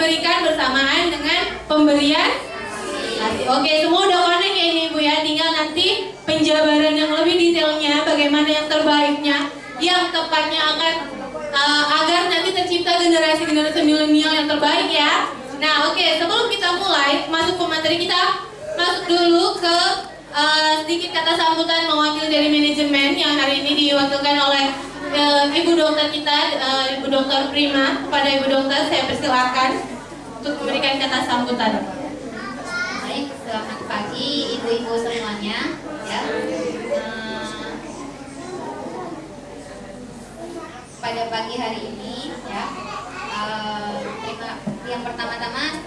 diberikan bersamaan dengan pemberian ASI. Oke, semua udah connect ya ini Bu ya. Tinggal nanti penjabaran yang lebih detailnya bagaimana yang terbaiknya yang tepatnya akan uh, agar nanti tercipta generasi-generasi milenial yang terbaik ya. Nah, oke, sebelum kita mulai masuk ke materi kita masuk dulu ke uh, sedikit kata sambutan mewakili dari manajemen yang hari ini diwakilkan oleh uh, Ibu Dokter kita, uh, Ibu Dokter Prima. Kepada Ibu Dokter saya persilakan untuk memberikan kata sambutan. Baik, selamat pagi ibu-ibu semuanya. Ya. pada pagi hari ini ya uh, terima yang pertama-tama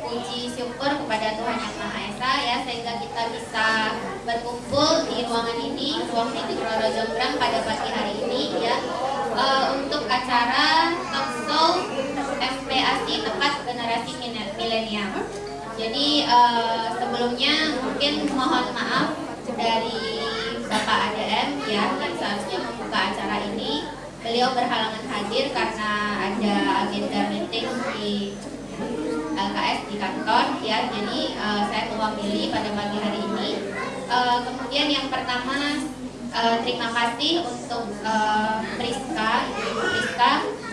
puji syukur kepada Tuhan yang Maha Esa ya sehingga kita bisa berkumpul di ruangan ini. Ruang titik Roro Jonggrang pada pagi hari ini ya. Uh, untuk acara talkshow FPASI tepat generasi milenial. Jadi uh, sebelumnya mungkin mohon maaf dari Bapak ADM ya yang seharusnya membuka acara ini. Beliau berhalangan hadir karena ada agenda meeting di LKS di kantor ya. Jadi uh, saya mewakili pada pagi hari ini. Uh, kemudian yang pertama uh, terima kasih untuk Priska Ibu Priska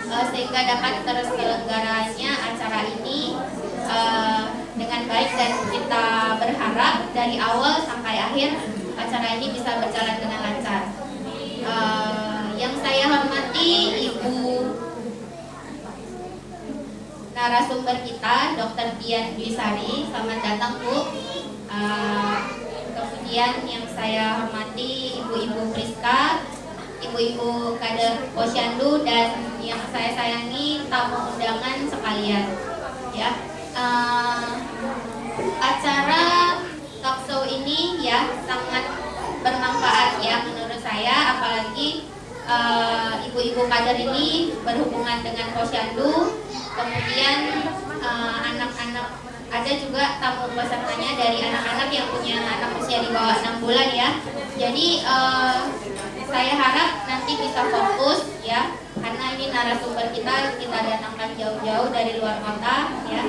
uh, sehingga dapat terselenggaranya acara ini uh, dengan baik dan kita berharap dari awal sampai akhir acara ini bisa berjalan dengan lancar. Uh, yang saya hormati Ibu narasumber kita, Dr. Dian Dwisari. Selamat datang Bu. Uh, kemudian yang saya hormati Ibu-Ibu Priska, Ibu-Ibu kader Posyandu dan yang saya sayangi tamu undangan sekalian. Ya, uh, acara talkshow ini ya sangat bermanfaat ya menurut saya, apalagi Eh, ibu-ibu uh, kader ini berhubungan dengan posyandu, kemudian eh, anak-anak uh, ada juga tamu pesertanya dari anak-anak yang punya anak usia di bawah 6 bulan ya. Jadi uh, saya harap nanti bisa fokus ya, karena ini narasumber kita kita datangkan jauh-jauh dari luar kota ya.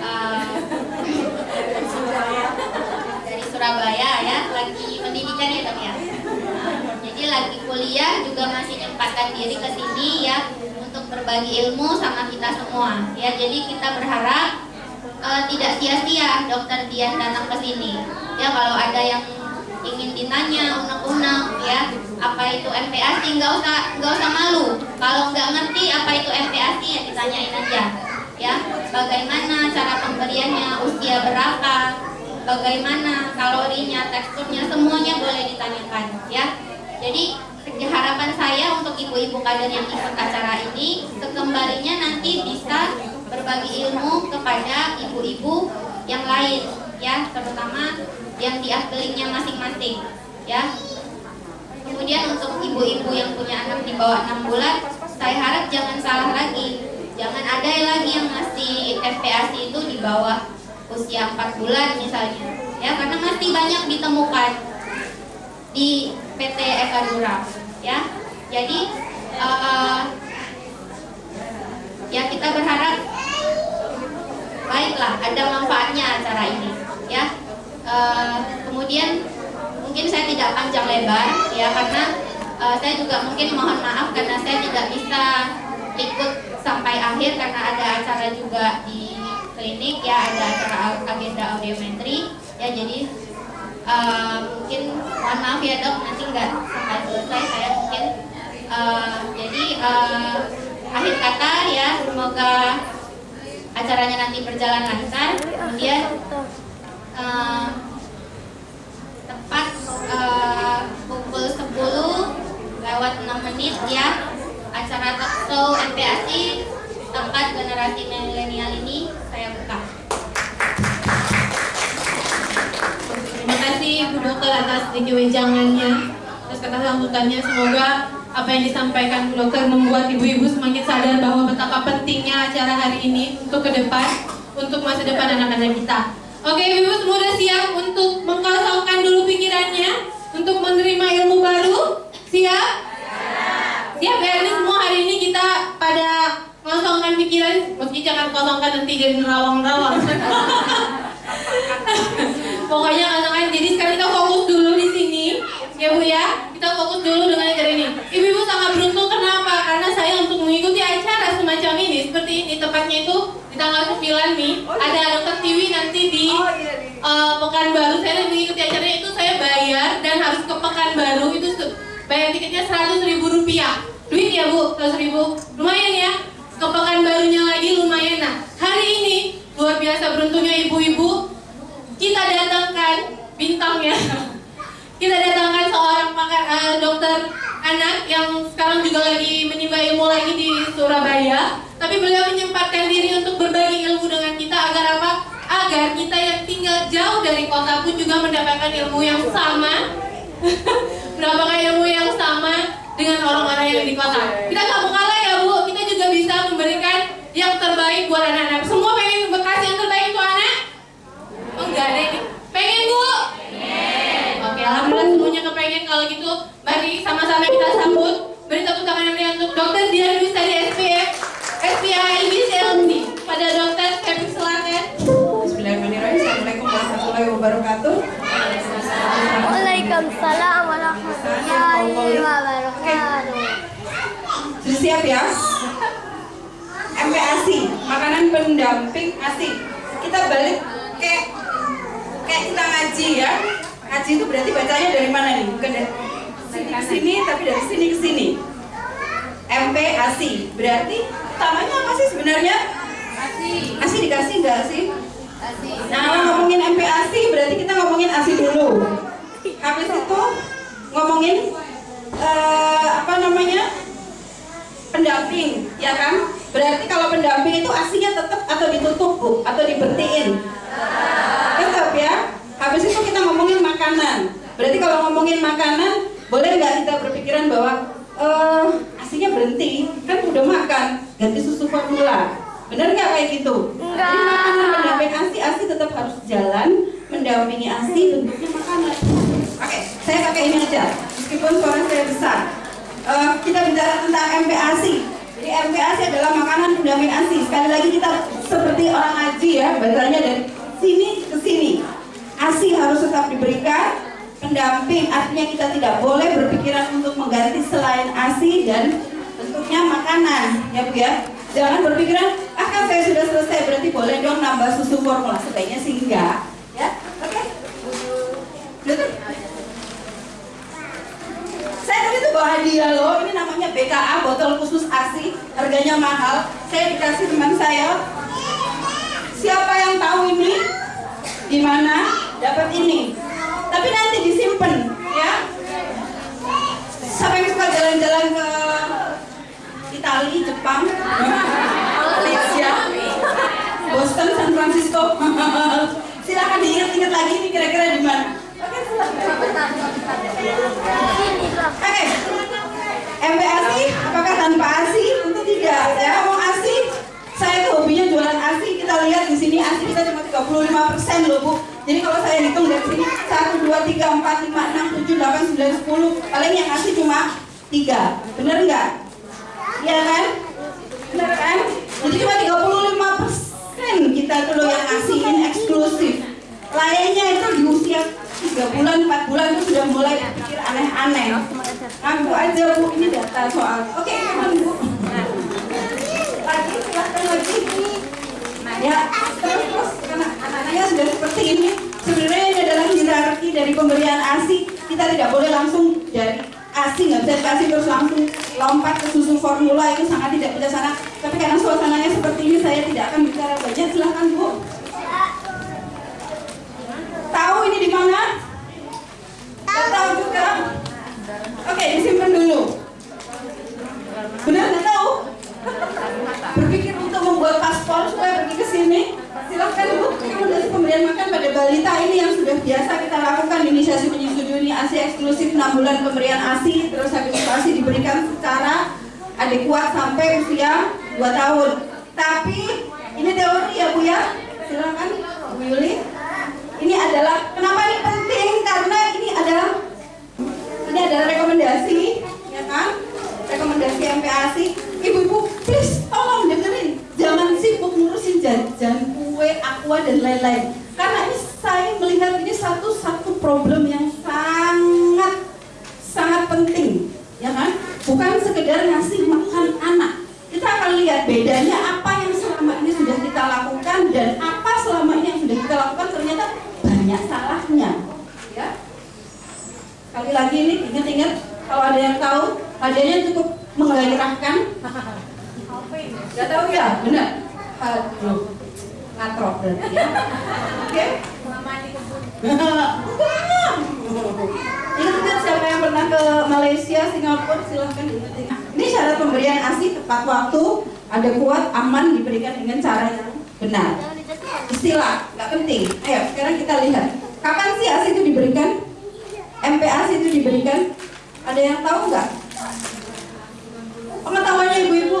Uh, dari Surabaya ya, lagi pendidikan ya dok ya jadi lagi kuliah juga masih nyempatkan diri ke sini ya untuk berbagi ilmu sama kita semua. Ya jadi kita berharap uh, tidak sia-sia dokter Dian datang ke sini. Ya kalau ada yang ingin ditanya unek-unek ya apa itu MPASI nggak usah nggak usah malu. Kalau nggak ngerti apa itu MPASI ya ditanyain aja. Ya bagaimana cara pemberiannya usia berapa bagaimana kalorinya teksturnya semuanya boleh ditanyakan ya jadi harapan saya untuk ibu-ibu kader yang ikut acara ini kekembalinya nanti bisa berbagi ilmu kepada ibu-ibu yang lain ya terutama yang di ahlingnya masing-masing ya. Kemudian untuk ibu-ibu yang punya anak di bawah 6 bulan saya harap jangan salah lagi. Jangan ada lagi yang masih FPASI itu di bawah usia 4 bulan misalnya ya karena masih banyak ditemukan di PT Eka Dura ya. Jadi uh, ya kita berharap baiklah ada manfaatnya acara ini ya. Uh, kemudian mungkin saya tidak panjang lebar ya karena uh, saya juga mungkin mohon maaf karena saya tidak bisa ikut sampai akhir karena ada acara juga di klinik ya ada acara agenda audiometri ya. Jadi uh, mungkin mohon maaf ya dok. Nanti nggak sampai selesai. Saya mungkin Uh, jadi uh, akhir kata ya, semoga acaranya nanti berjalan lancar. Kemudian uh, tepat uh, pukul 10 lewat 6 menit ya. Acara talk show MPASI tempat generasi milenial ini kasih Bu Dokter atas wejangannya, atas kata sambutannya. Semoga apa yang disampaikan Bu Dokter membuat ibu-ibu semakin sadar bahwa betapa pentingnya acara hari ini untuk ke depan, untuk masa depan anak-anak kita. Oke, ibu-ibu semua siap untuk mengkosongkan dulu pikirannya, untuk menerima ilmu baru? Siap? Siap ya, semua hari ini kita pada kosongkan pikiran, meski jangan kosongkan nanti jadi nerawang-nerawang. Pokoknya katakan jadi sekarang kita fokus dulu di sini, ya Bu ya. Kita fokus dulu dengan acara ini. Ibu-ibu sangat beruntung kenapa? Karena saya untuk mengikuti acara semacam ini seperti ini tepatnya itu di tanggal 9 nih ada dokter Tiwi nanti di uh, Pekanbaru. Saya mengikuti acara itu saya bayar dan harus ke Pekanbaru itu bayar tiketnya 100 ribu rupiah. Duit ya Bu, 100 ribu. Lumayan ya. Ke Pekanbarunya lagi lumayan. Nah, hari ini luar biasa beruntungnya ibu-ibu kita datangkan bintangnya. Kita datangkan seorang pakar uh, dokter anak yang sekarang juga lagi menimba ilmu lagi di Surabaya. Tapi beliau menyempatkan diri untuk berbagi ilmu dengan kita agar apa? agar kita yang tinggal jauh dari kota pun juga mendapatkan ilmu yang sama. Mendapatkan ilmu yang sama dengan orang-orang yang di kota. Kita gak mau kalah ya Bu. Kita juga bisa memberikan yang terbaik buat anak-anak. Semua pengen bekas yang terbaik untuk anak Enggak ada ini. Pengen bu? Pengen. Oke, alhamdulillah semuanya kepengen kalau gitu. Mari sama-sama kita sambut. Beri tepuk tangan yang meriah untuk Dokter Dian Dwi dari SPF SPI BCLC pada Dokter Kevin Selatan. Bismillahirrahmanirrahim. Assalamualaikum warahmatullahi wabarakatuh. Waalaikumsalam warahmatullahi wabarakatuh. Sudah siap ya? MPASI, makanan pendamping ASI. Kita balik kayak kayak kita ngaji ya. Ngaji itu berarti bacanya dari mana nih? Bukan dari sini ke sini, tapi dari sini ke sini. MPASI berarti utamanya apa sih sebenarnya? ASI. ASI dikasih nggak sih? Nah, kalau ngomongin MPASI berarti kita ngomongin ASI dulu. Habis itu ngomongin uh, apa namanya? Pendamping, ya kan? Berarti kalau pendamping itu asinya tetap atau ditutup bu, atau dibertiin? Tetap ya. Habis itu kita ngomongin makanan. Berarti kalau ngomongin makanan, boleh nggak kita berpikiran bahwa uh, asinya berhenti? Kan udah makan, ganti susu formula. Bener nggak kayak gitu? Enggak. Jadi makanan pendamping asi, asi tetap harus jalan mendampingi asi bentuknya makanan. Oke, saya pakai ini aja. Meskipun suara saya besar. Uh, kita bicara tentang MPASI. Jadi MPASI adalah makanan pendamping ASI. Sekali lagi kita seperti orang ngaji ya, bacanya dari sini ke sini. ASI harus tetap diberikan pendamping, artinya kita tidak boleh berpikiran untuk mengganti selain ASI dan bentuknya makanan, ya Bu ya. Jangan berpikiran, ah kan saya sudah selesai, berarti boleh dong nambah susu formula. Sebaiknya sih enggak, ya. Oke. Okay. Saya bawa hadiah loh, ini namanya BKA, botol khusus ASI, harganya mahal. Saya dikasih teman saya. Siapa yang tahu ini? Di mana? Dapat ini. Tapi nanti disimpan, ya. Siapa yang suka jalan-jalan ke Italia, Jepang, Malaysia, Boston, San Francisco? Silakan diingat-ingat lagi ini kira-kira di mana. Oke. Oke, MPASI apakah tanpa ASI? Tentu tidak. Ya, mau ASI, saya tuh hobinya jualan ASI. Kita lihat di sini ASI kita cuma 35 persen loh bu. Jadi kalau saya hitung dari sini 1, 2, 3, 4, 5, 6, 7, 8, 9, 10 Paling yang ASI cuma 3 Bener nggak? Iya kan? Bener kan? Jadi cuma 35 persen kita tuh loh yang ASI ini eksklusif Lainnya itu di usia 3 bulan, 4 bulan itu sudah mulai pikir aneh-aneh. Ngaku aja bu, ini data soal. Oke, teman bu. Lagi, silahkan lagi. Ya, terus terus. Karena anak-anaknya sudah seperti ini. Sebenarnya ini adalah hierarki dari pemberian ASI Kita tidak boleh langsung dari ASI, nggak bisa dikasih terus langsung lompat ke susu formula. Itu sangat tidak bijaksana. Tapi karena suasananya seperti ini, saya tidak akan bicara banyak. Silahkan Bu. Ini di mana? Tidak tahu juga. Oke, disimpan dulu. Benar nggak tahu? Berpikir untuk membuat paspor supaya pergi ke sini? Silahkan Bu. Rekomendasi pemberian makan pada balita ini yang sudah biasa kita lakukan inisiasi menyusui ASI eksklusif 6 bulan pemberian ASI terus habis ASI diberikan secara adekuat sampai usia 2 tahun. Tapi ini teori ya Bu ya. Silakan Bu Yuli. Ini adalah kenapa ini penting? Karena ini adalah ini adalah rekomendasi ya kan? Rekomendasi MPASI ibu-ibu please tolong dengerin. Jangan sibuk ngurusin jajan kue aqua dan lain-lain. Karena ini saya melihat ini satu-satu problem yang sangat sangat penting ya kan? Bukan sekedar ngasih makan anak kita akan lihat bedanya apa yang selama ini sudah kita lakukan dan apa selama ini yang sudah kita lakukan ternyata banyak salahnya ya Sekali lagi ini ingat-ingat kalau ada yang tahu hadiahnya cukup menggairahkan. Gak tahu ya, benar. Aduh, ngatrok berarti ya. Oke. Ingat-ingat siapa yang pernah ke Malaysia, Singapura, silahkan ingat-ingat. Syarat pemberian ASI tepat waktu, ada kuat, aman, diberikan dengan cara yang benar. Istilah, nggak penting. Ayo, sekarang kita lihat. Kapan sih ASI itu diberikan? MPASI itu diberikan? Ada yang tahu nggak? Pengetahuannya ibu-ibu?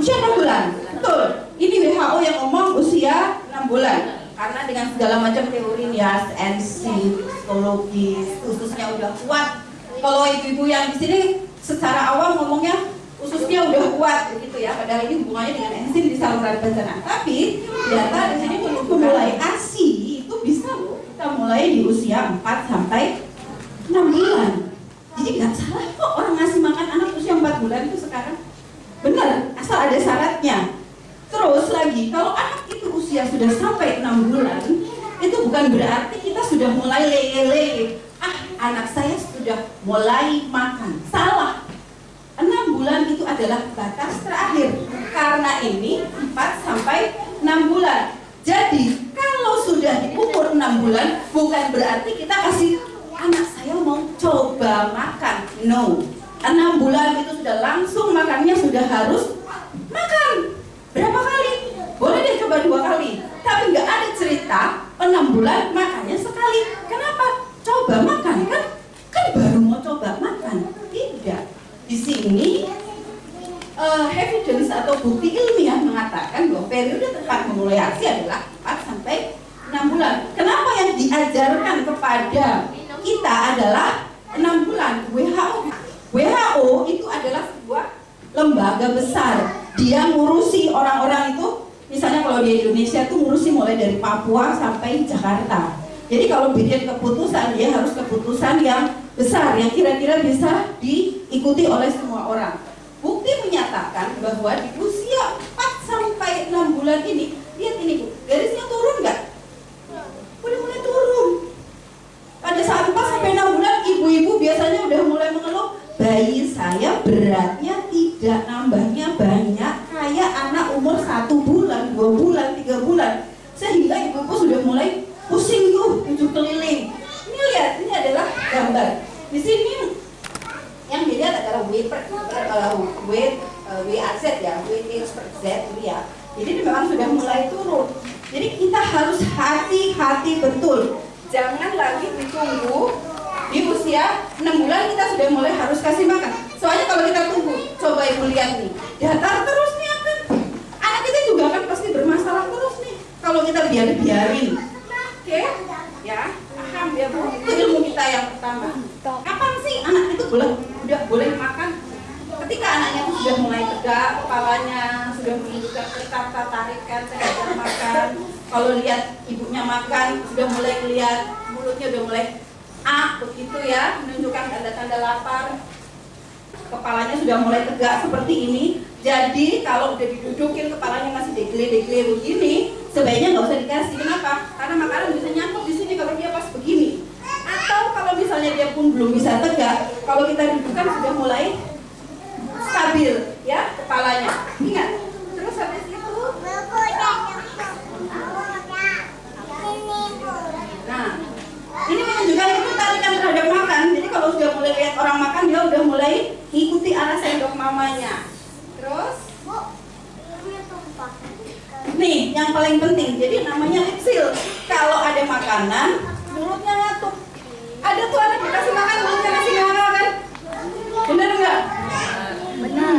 Usia 6 bulan. Betul. Ini WHO yang ngomong usia 6 bulan. Karena dengan segala macam teori NIAS, NC, psikologis, khususnya udah kuat. Kalau ibu-ibu yang di sini secara awam ngomongnya ususnya udah kuat begitu ya. Padahal ini hubungannya dengan enzim di saluran pencernaan tapi ternyata di sini mulai ASI itu bisa loh kita mulai di usia 4 sampai 6 bulan. Jadi nggak salah kok orang ngasih makan anak usia 4 bulan itu sekarang. Benar asal ada syaratnya. Terus lagi kalau anak itu usia sudah sampai 6 bulan itu bukan berarti kita sudah mulai lele-lele ah anak saya sudah mulai makan. Salah. 6 bulan itu adalah batas terakhir. Karena ini 4 sampai 6 bulan. Jadi kalau sudah di umur 6 bulan bukan berarti kita kasih anak saya mau coba makan. No. 6 bulan itu sudah langsung makannya sudah harus makan. Berapa kali? boleh deh coba dua kali. Tapi nggak ada cerita 6 bulan makannya sekali. Kenapa? Coba makan kan? kan baru mau coba makan tidak di sini uh, evidence atau bukti ilmiah mengatakan bahwa periode tepat memulai ASI adalah 4 sampai 6 bulan. Kenapa yang diajarkan kepada kita adalah 6 bulan? WHO WHO itu adalah sebuah lembaga besar. Dia ngurusi orang-orang itu misalnya kalau di Indonesia itu ngurusi mulai dari Papua sampai Jakarta. Jadi kalau bikin keputusan dia harus keputusan yang besar yang kira-kira bisa diikuti oleh semua orang. Bukti menyatakan bahwa di usia 4 sampai 6 bulan ini, lihat ini Bu, garisnya turun nggak? Udah mulai turun. Pada saat 4 sampai 6 bulan, ibu-ibu biasanya udah mulai mengeluh, bayi saya beratnya tidak nambahnya banyak kayak anak umur satu bulan, dua bulan, tiga bulan. Sehingga ibu-ibu sudah mulai keliling. Ini lihat, ini adalah gambar. Di sini yang dilihat adalah weight per uh, weight uh, WAZ ya, inch per Z ini ya. Jadi memang sudah mulai turun. Jadi kita harus hati-hati betul. Jangan lagi ditunggu di usia 6 bulan kita sudah mulai harus kasih makan. Soalnya kalau kita tunggu, coba ibu lihat nih, datar terus nih akan anak kita juga akan pasti bermasalah terus nih kalau kita biarin-biarin. Oke, ya paham ya bu. Itu ilmu kita yang pertama. Kapan sih anak itu boleh udah boleh makan? Ketika anaknya itu sudah mulai tegak, kepalanya sudah menunjukkan tertata tarikan, saya makan. Kalau lihat ibunya makan, sudah mulai lihat mulutnya udah mulai ah begitu ya, menunjukkan tanda-tanda lapar. Kepalanya sudah mulai tegak seperti ini. Jadi kalau udah didudukin kepalanya masih degle-degle begini, sebaiknya nggak usah dikasih. Kenapa? Karena makanan bisa nyangkut di sini kalau dia pas begini. Atau kalau misalnya dia pun belum bisa tegak, kalau kita dudukkan sudah mulai stabil ya kepalanya. Ingat. Terus habis itu Nah, ini menunjukkan itu tarikan terhadap makan. Jadi kalau sudah mulai lihat orang makan, dia udah mulai arah sendok mamanya. Terus, nih yang paling penting. Jadi namanya lipsil. Kalau ada makanan, mulutnya ngatup. Ada tuh anak dikasih makan, mulutnya masih nganga kan? Bener nggak? Benar.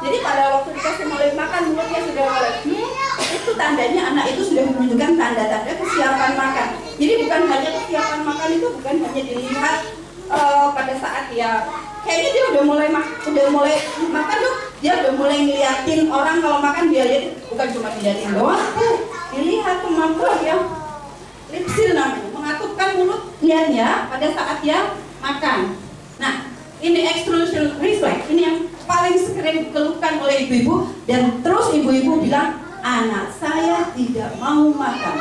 Jadi pada waktu dikasih mulai makan, mulutnya sudah mulai. Hmm, itu tandanya anak itu sudah menunjukkan tanda-tanda kesiapan makan. Jadi bukan hanya kesiapan makan itu bukan hanya dilihat eh, pada saat dia kayaknya dia udah mulai udah mulai makan tuh dia udah mulai ngeliatin orang kalau makan dia lihat bukan cuma diliatin doang tuh dilihat kemampuan dia lipsil namanya mengatupkan mulut lihatnya pada saat dia makan. Nah ini extrusion reflex ini yang paling sering dikeluhkan oleh ibu-ibu dan terus ibu-ibu bilang anak saya tidak mau makan.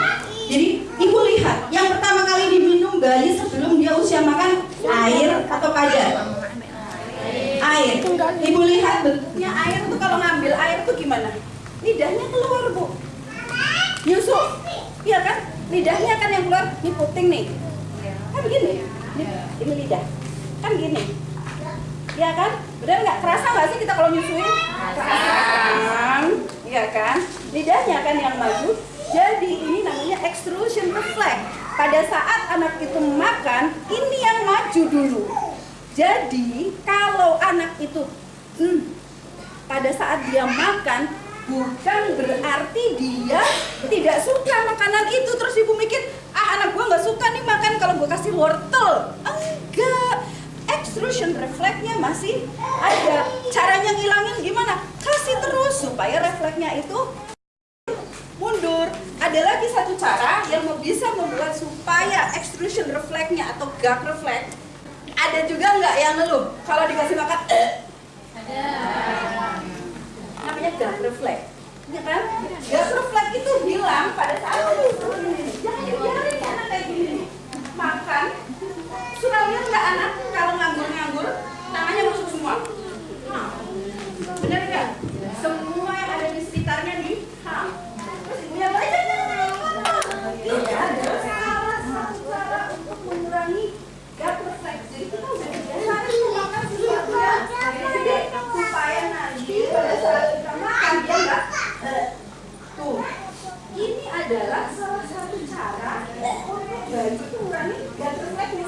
Jadi ibu lihat, yang pertama kali diminum bayi sebelum dia usia makan air atau kadar? Air. Ibu lihat bentuknya air itu kalau ngambil air itu gimana? Lidahnya keluar bu. Nyusuk, iya kan? Lidahnya kan yang keluar, ini puting nih. Kan begini, ini, ini lidah. Kan gini. Iya kan? Benar nggak? Kerasa nggak sih kita kalau nyusuin? Kan? Iya kan? Lidahnya kan yang maju. Jadi ini namanya extrusion reflex. Pada saat anak itu makan, ini yang maju dulu. Jadi kalau anak itu hmm, pada saat dia makan bukan berarti dia tidak suka makanan itu. Terus ibu mikir ah anak gua nggak suka nih makan kalau gua kasih wortel. Enggak. Extrusion refleksnya masih ada. Caranya ngilangin gimana? Kasih terus supaya refleksnya itu mundur. Ada lagi satu cara yang bisa membuat supaya extrusion refleksnya atau gag refleks ada juga nggak yang ngeluh? Kalau dikasih makan eh, Ada. namanya gag refleks. Ya kan gag refleks itu bilang pada saat aduh, jangan dibiarin ya anak kayak gini. Makan. Sudah lihat nggak anak kalau nganggur-nganggur? Tangannya masuk semua. Nah, benar nggak? Semua yang ada di sekitarnya nih nah, terus ibunya bilang, "Eh, jangan, jangan, jangan." tidak ada salah satu cara untuk mengurangi gag refleks jadi kita udah kebiasaan tuh makan sesuatu yang gede supaya nanti pada saat kita makan dia nggak eh, tuh ini adalah salah satu cara untuk bayi itu mengurangi gag refleksnya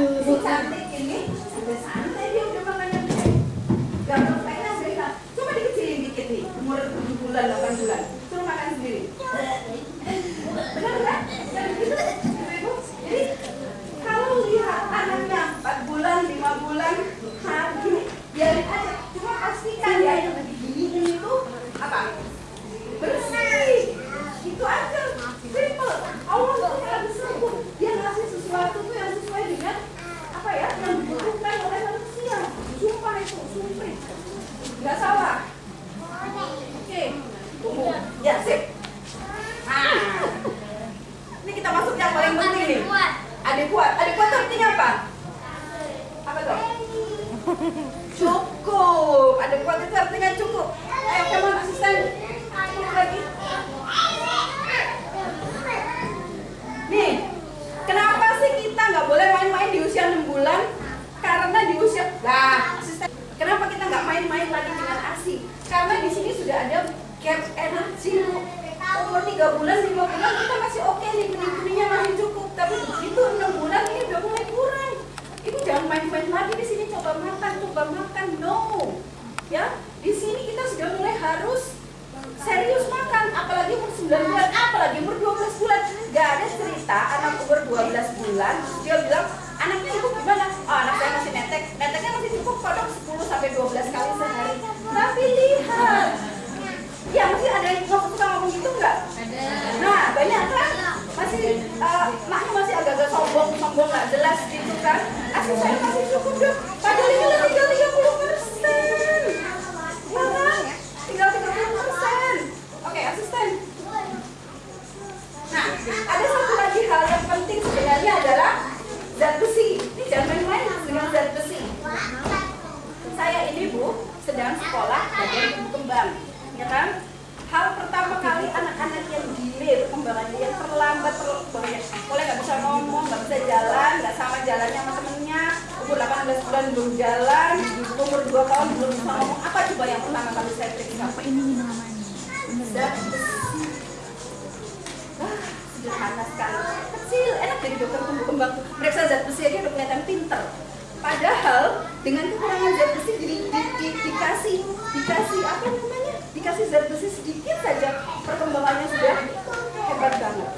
sehingga si cantik ini sudah santai dia udah makannya gede gag refleksnya udah hilang coba dikecilin dikit nih umur 7 bulan 8 bulan suruh makan sendiri benar nggak dan gitu ibu jadi kalau lihat anaknya 4 bulan 5 bulan nah gini biarin aja cuma pastikan ya yang diginiin itu apa bersih itu aja simple Allah tuh yang sempur dia ngasih sesuatu tuh yang sesuai dengan apa ya yang dibutuhkan oleh manusia sumpah itu sumpah nggak salah oke tunggu ya sip ah ini kita masuk yang paling penting nih adik kuat. Adik kuat artinya apa apa tuh cukup. Ada kuat itu artinya cukup. Ayo kamu asisten. Cukup lagi. Nih kenapa sih kita nggak boleh main-main di usia 6 bulan? Karena di usia lah asisten kenapa kita nggak main-main lagi dengan asi karena di sini sudah ada gap energi umur 3 bulan 5 bulan kita masih oke nih benih-benihnya masih cukup. Tapi begitu 6 bulan ini udah mulai kurang ibu jangan main-main lagi di sini coba makan coba makan. No. Ya di sini kita sudah mulai harus serius makan apalagi umur 9 bulan apalagi umur 12 bulan. Gak ada cerita anak umur 12 bulan dia bilang anaknya ibu gimana? Oh anak saya masih netek. Neteknya masih cukup kodok 10 sampai 12 kali sehari. Tapi lihat ya masih ada yang suka ngomong gitu nggak? Ada. Nah, banyak kan? Masih uh, maknya masih agak-agak sombong, sombong nggak jelas gitu kan? Asli saya masih cukup dong. Padahal ini udah tinggal 30 persen. Ya? Tinggal 30 persen. Oke, asisten. Nah, ada satu lagi hal yang penting sebenarnya adalah zat besi. Ini jangan main-main dengan zat besi. Saya ini bu sedang sekolah bagian kembang, ya kan? Hal pertama kali anak-anak yang delay perkembangannya, yang terlambat perkembangannya, mulai nggak bisa ngomong, nggak bisa jalan, nggak sama jalannya sama temennya, umur 18 bulan belum jalan, umur 2 tahun belum bisa ngomong, apa coba yang pertama kali saya periksa? Apa ini namanya? Sederhana sekali. Kecil, enak jadi dokter tumbuh kembang. Periksa zat besi aja udah kelihatan pinter. Padahal dengan kekurangan zat besi jadi di, di, dikasih dikasih apa namanya? Dikasih zat besi sedikit saja perkembangannya sudah hebat banget.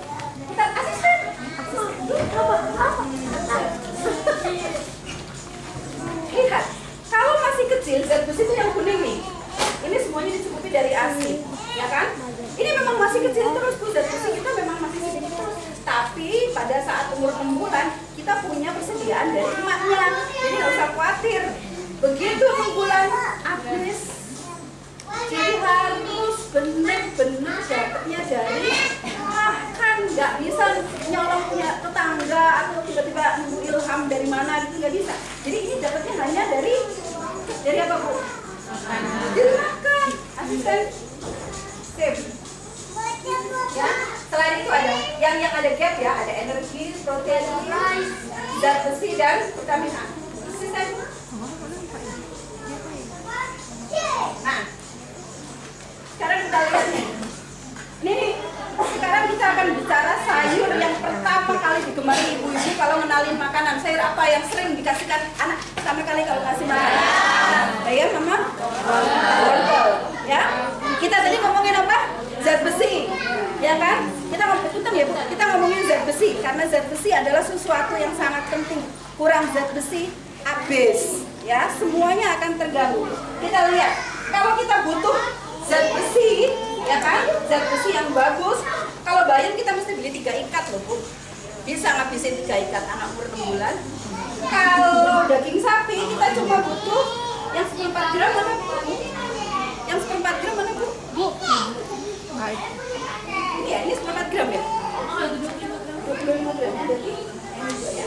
Kita asisten. Apa? Lihat, kalau masih kecil zat besi itu yang kuning nih. Ini semuanya dicukupi dari ASI, ya kan? Ini memang masih kecil terus tuh zat besi kita memang masih sedikit terus. Tapi pada saat umur 6 bulan kita punya persediaan dari emaknya, jadi nggak usah khawatir. Begitu 6 bulan habis, jadi harus benar-benar dapatnya dari makan, nggak bisa nyolong punya tetangga atau tiba-tiba nunggu ilham dari mana gitu nggak bisa. Jadi ini dapatnya hanya dari dari apa bu? Dari makan, asisten, sip. Ya, selain itu ada yang yang ada gap ya, ada energi, protein, zat besi dan vitamin A. Asisten. Nah, sekarang kita lihat nih. Ini sekarang kita akan bicara sayur yang pertama kali digemari ibu-ibu kalau ngenalin makanan. Sayur apa yang sering dikasihkan anak pertama kali kalau ngasih makanan? Bayar mama? Wortel. Ya. Kita tadi ngomongin apa? Zat besi. Ya kan? Kita ngomongin ya, Bu. Kita ngomongin zat besi karena zat besi adalah sesuatu yang sangat penting. Kurang zat besi habis. Ya, semuanya akan terganggu. Kita lihat, kalau kita butuh zat besi, ya kan? Zat besi yang bagus. Kalau bayam kita mesti beli tiga ikat loh, Bu. Bisa ngabisin tiga ikat anak umur 6 bulan. Kalau daging sapi kita cuma butuh yang seperempat gram mana Bu? Yang seperempat gram mana Bu? Bu. Ini ya, ini seperempat gram ya? 25 gram. Jadi ini juga.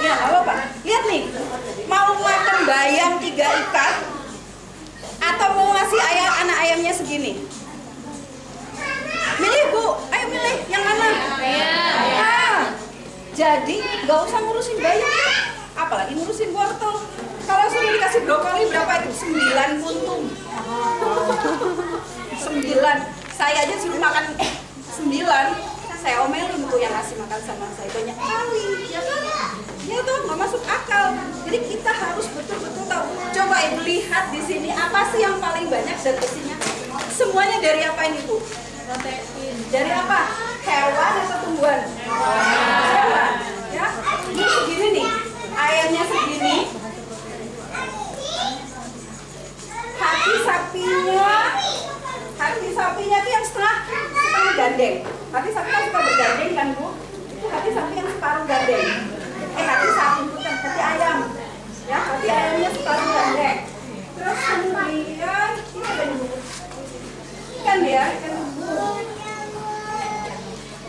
Ya, nggak apa-apa. Lihat nih, mau makan bayam tiga ikat atau mau ngasih ayam anak ayamnya segini? Milih bu, ayo milih yang mana? Ah, jadi nggak usah ngurusin bayam ya. apalagi ngurusin wortel. Kalau sudah dikasih brokoli berapa itu? 9 puntung. 9. Saya aja suruh makan 9 saya omelin tuh yang ngasih makan sama saya banyak kali ya kan ya tuh nggak masuk akal. Jadi kita harus betul-betul tahu. Coba ibu lihat di sini apa sih yang paling banyak zat besinya semuanya dari apa ini bu? Protein. Dari apa? Hewan atau tumbuhan? Hewan. Ya ini segini nih. Ayamnya segini. Hati sapinya. Hati sapinya itu yang setengah setengah gandeng. Hati sapi kan suka bergandeng kan bu? Itu hati sapi yang separuh gandeng eh hati sapi bukan hati ayam. Ya hati ayamnya separuh gandeng terus kemudian ini ada bu ikan ya ikan bu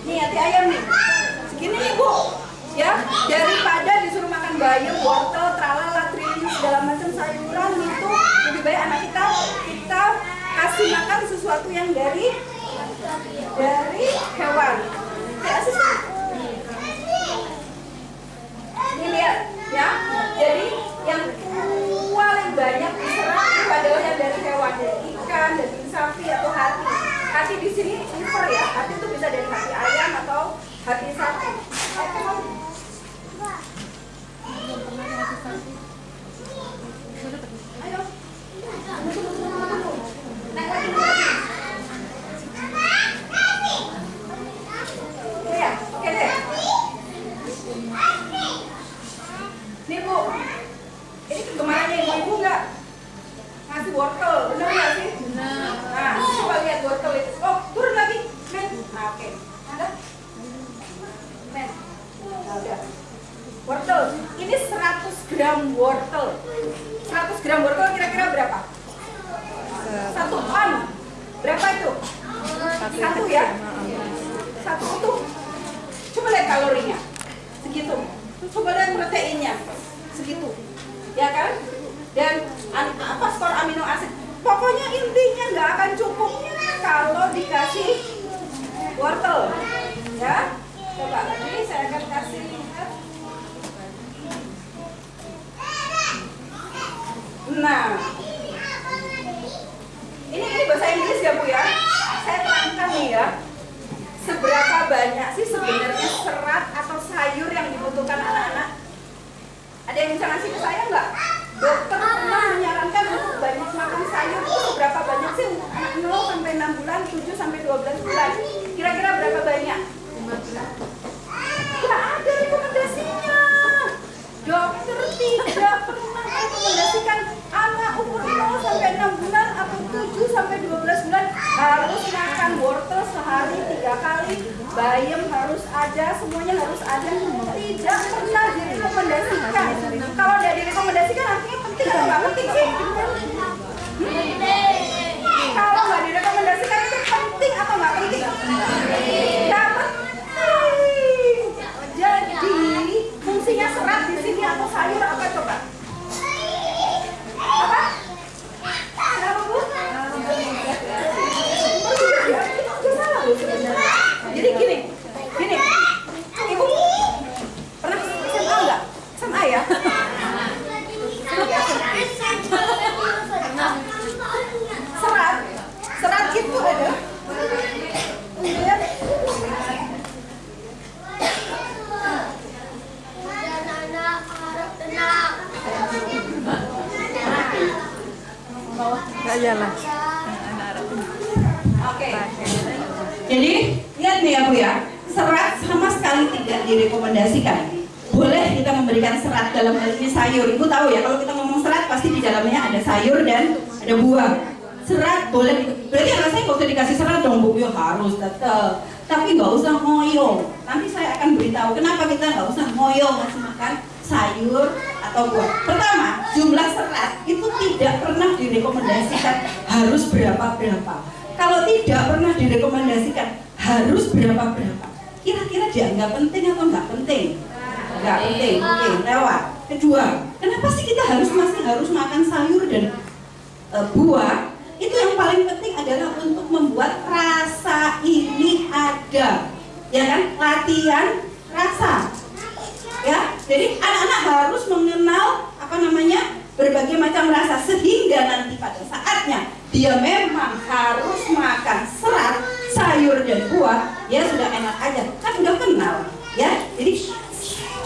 nih hati ayam nih. Segini nih bu. Ya daripada disuruh makan bayam wortel tralala triliun segala macam sayuran itu lebih baik anak kita kita kasih makan sesuatu yang dari dari hewan. Bayam harus ada semuanya harus ada. Tidak pernah direkomendasikan. Kalau tidak direkomendasikan artinya penting atau nggak penting sih Hmm? kalau nggak direkomendasikan itu penting atau nggak penting nggak penting jadi fungsinya serat di sini atau sayur apa coba apa kenapa bu jadi gini gini ibu pernah SMA nggak SMA ya serat serat itu ada kemudian anak harap tenang. Oke. Jadi lihat nih ya Bu ya, serat sama sekali tidak direkomendasikan. Boleh kita memberikan serat dalam hal ini sayur. Ibu tahu ya kalau kita ngomong serat pasti di dalamnya ada sayur dan ada buah. Serat boleh, berarti anak saya dikasih serat dong Bu, ya harus tetap. Tapi nggak usah ngoyo. Nanti saya akan beritahu kenapa kita nggak usah ngoyo ngasih makan sayur atau buah. Pertama, jumlah serat itu tidak pernah direkomendasikan harus berapa-berapa. Kalau tidak pernah direkomendasikan harus berapa-berapa. Kira-kira dianggap penting atau nggak penting? Nggak penting, oke, lewat. Kedua, kenapa sih kita harus masih harus makan sayur dan e, buah? Itu yang paling penting adalah untuk membuat rasa ini ada, ya kan? Latihan rasa ya jadi anak-anak harus mengenal apa namanya berbagai macam rasa sehingga nanti pada saatnya dia memang harus makan serat sayur dan buah ya sudah enak aja kan udah kenal ya jadi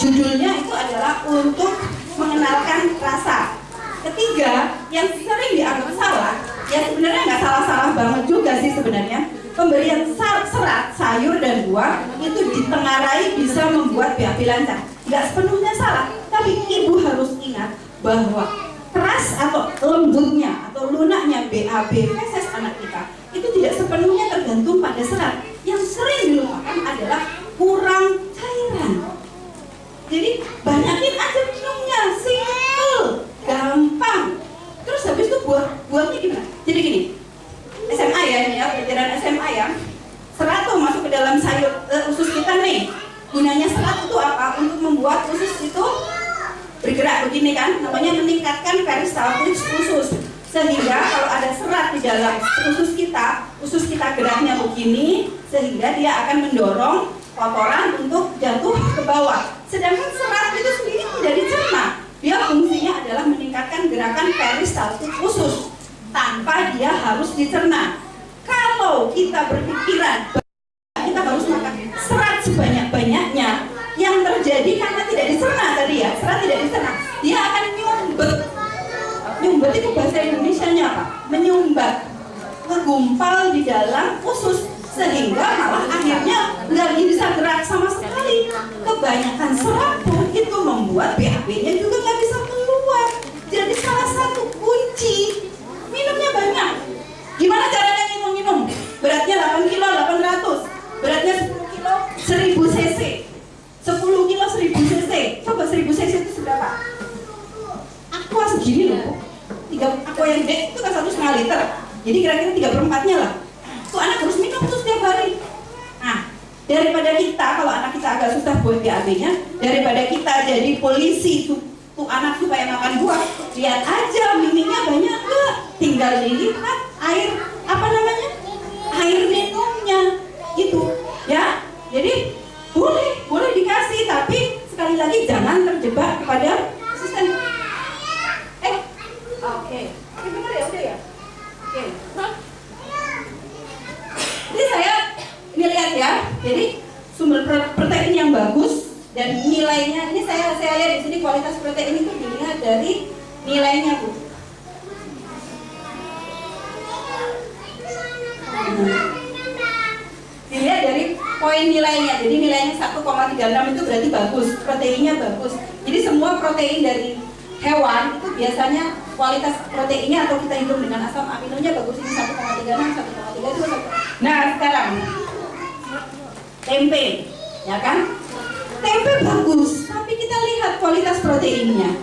judulnya itu adalah untuk mengenalkan rasa. Ketiga yang sering dianggap salah ya sebenarnya nggak salah-salah banget juga sih sebenarnya. Pemberian serat sayur dan buah itu ditengarai bisa membuat BAB lancar. Nggak sepenuhnya salah tapi ibu harus ingat bahwa keras atau lembutnya atau lunaknya BAB feses anak kita itu tidak sepenuhnya tergantung pada serat. Yang sering dilupakan adalah kurang cairan jadi banyakin aja minumnya simple gampang. Terus habis itu buah buahnya gimana? Jadi gini SMA ya ini ya pelajaran SMA ya. Serat tuh masuk ke dalam sayur eh, usus kita nih. Gunanya serat itu apa? Untuk membuat usus itu bergerak begini kan? Namanya meningkatkan peristaltis usus. Sehingga kalau ada serat di dalam usus kita usus kita geraknya begini sehingga dia akan mendorong kotoran untuk jatuh ke bawah. Sedangkan serat itu sendiri tidak dicerna dia fungsinya adalah meningkatkan gerakan peristaltik usus tanpa dia harus dicerna. Kalau kita berpikiran kita harus makan serat sebanyak-banyaknya yang terjadi karena tidak dicerna tadi ya serat tidak dicerna dia akan nyumbet. Nyumbet itu bahasa Indonesia nya apa? Menyumbat ngegumpal di dalam usus sehingga malah akhirnya nggak bisa gerak sama sekali. Kebanyakan serat pun itu membuat BAB nya juga nggak bisa keluar. Jadi salah satu kunci minumnya banyak. Gimana caranya minum-minum? Beratnya 8 kilo 800 beratnya 10 kilo 1000 cc. 10 kilo 1000 cc. Coba 1000 cc itu seberapa? Aqua segini loh tiga aqua yang gede itu kan satu setengah liter. Jadi kira-kira tiga perempatnya lah tuh anak harus minum tuh setiap hari. Nah daripada kita kalau anak kita agak susah buat BAB-nya daripada kita jadi polisi tuh, tuh anak supaya makan buah lihat aja miminya banyak enggak tinggal dilihat air apa namanya? Air minumnya gitu ya. Jadi boleh boleh dikasih tapi sekali lagi jangan terjebak kepada asisten eh oke oke benar ya udah ya oke jadi saya ini lihat ya jadi sumber pro- protein yang bagus dan nilainya ini saya saya lihat di sini kualitas protein itu dilihat dari nilainya bu. Dilihat dari poin nilainya. Jadi nilainya 1,36 itu berarti bagus proteinnya bagus. Jadi semua protein dari hewan itu biasanya kualitas proteinnya atau kita hitung dengan asam aminonya bagus. Ini 1,36 1,3 itu satu. nah sekarang tempe ya kan? Tempe bagus tapi kita lihat kualitas proteinnya.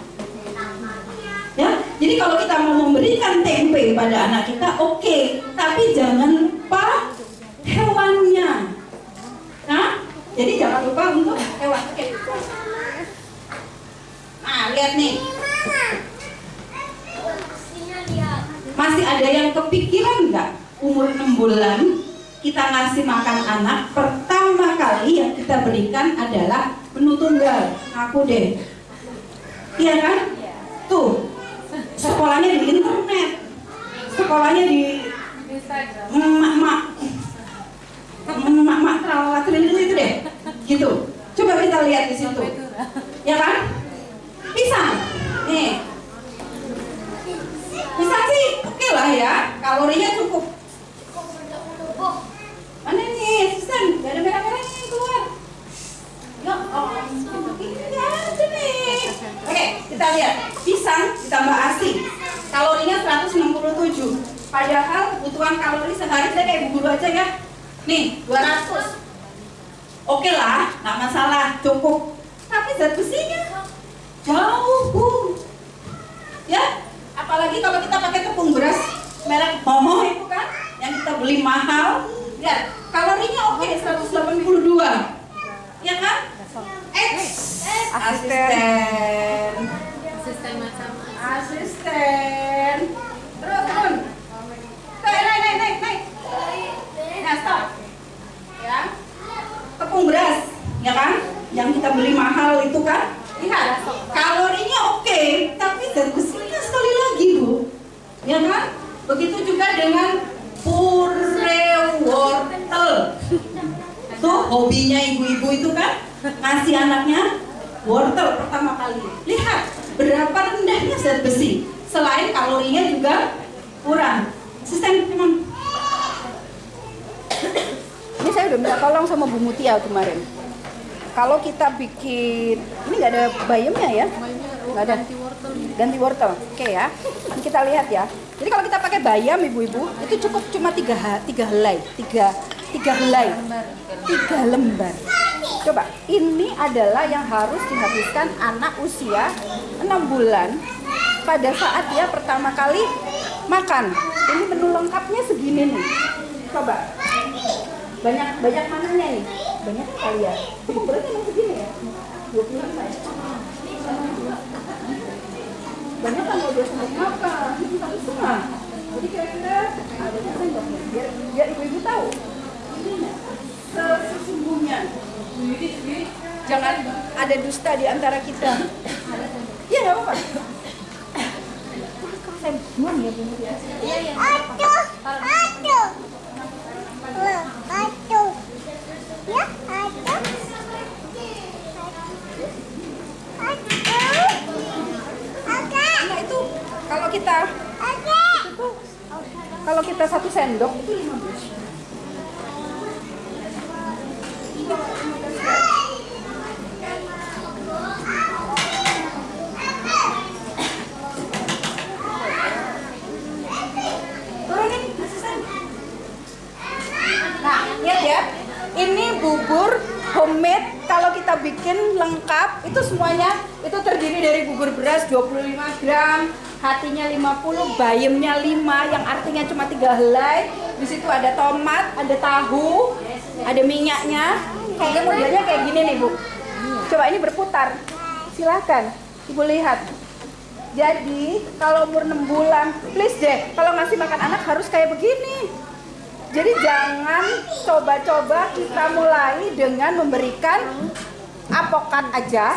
Ya jadi kalau kita mau memberikan tempe pada anak kita oke tapi jangan lupa hewannya. Nah jadi jangan lupa untuk hewan. Oke. Nah lihat nih. Masih ada yang kepikiran nggak? Umur 6 bulan kita ngasih makan anak pertama kali yang kita berikan adalah menu tunggal. Aku deh. Iya kan? Tuh. Sekolahnya di internet. Sekolahnya di emak-emak. Emak-emak tralala triliun itu deh. Gitu. Coba kita lihat di situ. Ya kan? Pisang nih. Pisang sih. Oke lah ya. Kalorinya cukup mana nih asisten gak ada merah-merahnya yang keluar. Ya oh ini aja nih oke kita lihat. Pisang ditambah asi kalorinya 167 padahal kebutuhan kalori sehari saya kayak bubur aja ya. Nih 200 oke lah nggak masalah cukup. Tapi zat besinya jauh bu. Ya apalagi kalau kita pakai tepung beras merek Momo itu kan yang kita beli mahal lihat kalorinya oke 182 ya kan? X asisten. Sistem macam asisten. Terus turun naik naik naik naik naik nah stop. Ya. Tepung beras ya kan? Yang kita beli mahal itu kan? Lihat kalorinya oke tapi zat besinya sekali lagi bu. Ya kan? Begitu juga dengan puree wortel tuh hobinya ibu-ibu itu kan ngasih anaknya wortel pertama kali lihat berapa rendahnya zat besi selain kalorinya juga kurang sistem memang Ini saya udah minta tolong sama Bu Mutia kemarin. Kalau kita bikin, ini nggak ada bayamnya ya? Nggak ada. Ganti wortel. Oke ya. Ini kita lihat ya. Jadi kalau kita pakai bayam ibu-ibu, itu cukup cuma tiga, tiga helai, tiga, tiga helai, tiga lembar. Coba, ini adalah yang harus dihabiskan anak usia 6 bulan pada saat dia pertama kali makan. Ini menu lengkapnya segini nih. Coba, banyak banyak mananya nih. Banyak kali ya ukurannya emang segini ya? 25 ya? Banyak kan dua makan? Ini satu setengah. Jadi kira-kira ada sendoknya biar biar ibu-ibu tahu ininya sesungguhnya jangan ada dusta di antara kita iya nggak apa-apa saya buang ya bu ya Aduh, aduh. Loh, aduh. Ya, aduh. Aduh. Oke, nah itu kalau kita. Kalau kita satu sendok itu 15. Bubur homemade kalau kita bikin lengkap itu semuanya itu terdiri dari bubur beras 25 gram, hatinya 50, bayamnya 5 yang artinya cuma tiga helai. Di situ ada tomat, ada tahu, ada minyaknya. Kayaknya modelnya kayak gini nih bu. Coba ini berputar. Silakan, ibu lihat. Jadi kalau umur 6 bulan, please deh, kalau ngasih makan anak harus kayak begini. Jadi jangan coba-coba kita mulai dengan memberikan apokat aja.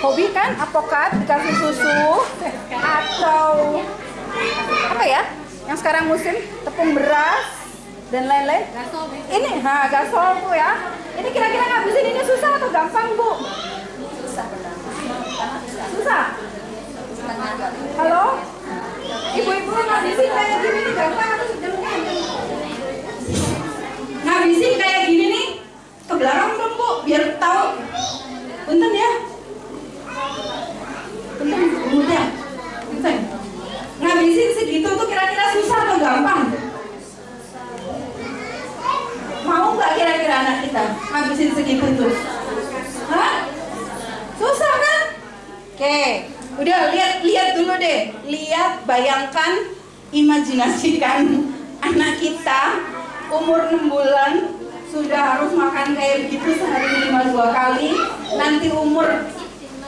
Hobi kan apokat dikasih susu atau apa ya? Yang sekarang musim tepung beras dan lain-lain. Ini, ha, gasol bu ya. Ini kira-kira ngabisin ini susah atau gampang bu? Susah. Halo? Ibu-ibu ngabisin kayak gini nih gampang atau gampang? Ngabisin kayak gini nih ke belakang dong bu, biar tahu. Punten ya. Punten, punten ya. Punten. Ngabisin segitu tuh kira-kira susah atau gampang? Mau nggak kira-kira anak kita ngabisin segitu tuh? Hah? Susah kan? Oke, udah lihat lihat dulu deh. Lihat, bayangkan, imajinasikan anak kita umur 6 bulan sudah harus makan kayak begitu sehari minimal dua kali. Nanti umur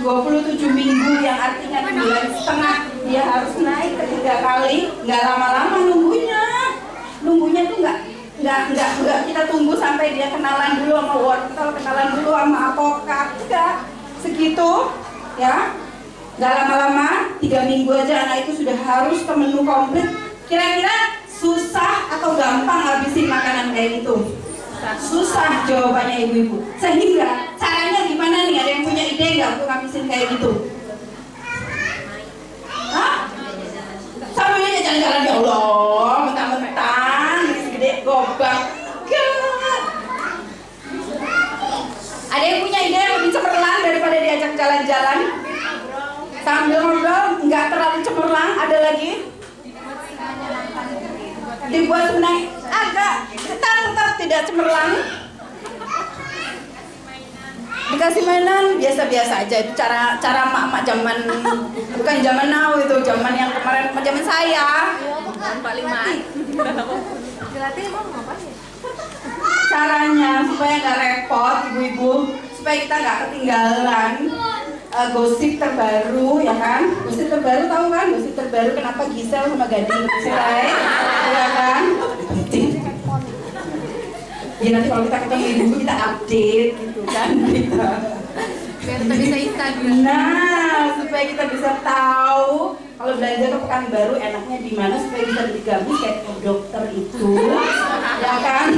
27 minggu yang artinya bulan setengah dia harus naik ketiga kali nggak lama-lama nunggunya nunggunya tuh nggak nggak nggak nggak. Kita tunggu sampai dia kenalan dulu sama wortel kenalan dulu sama apokat enggak segitu ya. Nggak lama-lama tiga minggu aja anak itu sudah harus ke menu komplit. Kira-kira susah atau gampang habisin makanan kayak gitu? Susah. Jawabannya ibu-ibu. Sehingga caranya gimana nih? Ada yang punya ide nggak untuk habisin kayak gitu? Hah? sambilnya jalan-jalan. Ya Allah Gak. ada yang punya ide yang lebih cemerlang daripada diajak jalan-jalan? Sambil ngobrol nggak terlalu cemerlang. Ada lagi? Dibuat sebenarnya agak tetap tetap tidak cemerlang. Dikasih mainan biasa-biasa aja. Itu cara cara mak-mak zaman bukan zaman now itu zaman yang kemarin zaman saya. Paling mati caranya supaya nggak repot ibu-ibu. Supaya kita nggak ketinggalan uh, gosip terbaru ya kan? Gosip terbaru tahu kan? Gosip terbaru kenapa Gisel sama Gading cerai ya kan? Ya nanti kalau kita ketemu ibu kita update gitu kan kita Biar kita bisa Instagram. Nah, supaya kita bisa tahu kalau belanja ke Pekanbaru enaknya di mana supaya bisa beli gabus kayak ke dokter itu, ya kan?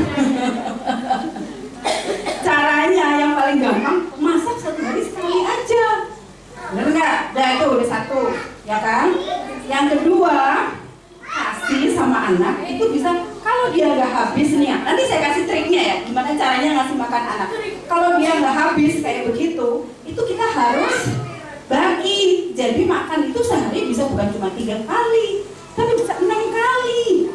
Caranya yang paling gampang masak satu hari sekali aja, bener nggak? Nah itu udah satu, ya kan? Yang kedua kasih sama anak itu bisa kalau dia nggak habis nih ya, nanti saya kasih triknya ya gimana caranya ngasih makan anak. Kalau dia nggak habis kayak begitu itu kita harus bagi. Jadi makan itu sehari bisa bukan cuma tiga kali tapi bisa enam kali.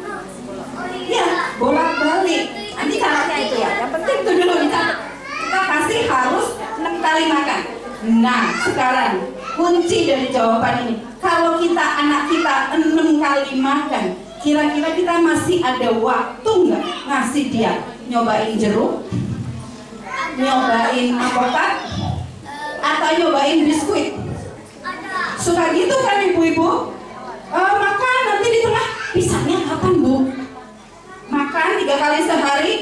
Ya bolak balik nanti caranya itu ya. Yang penting itu dulu dicatat kita kasih harus enam kali makan. Nah sekarang kunci dari jawaban ini. Kalau kita anak kita enam kali makan kira-kira kita masih ada waktu nggak ngasih dia? Nyobain jeruk? Nyobain apokat atau nyobain biskuit? Suka gitu kan ibu-ibu? Eh, makan nanti di tengah. Pisangnya kapan bu? Makan tiga kali sehari.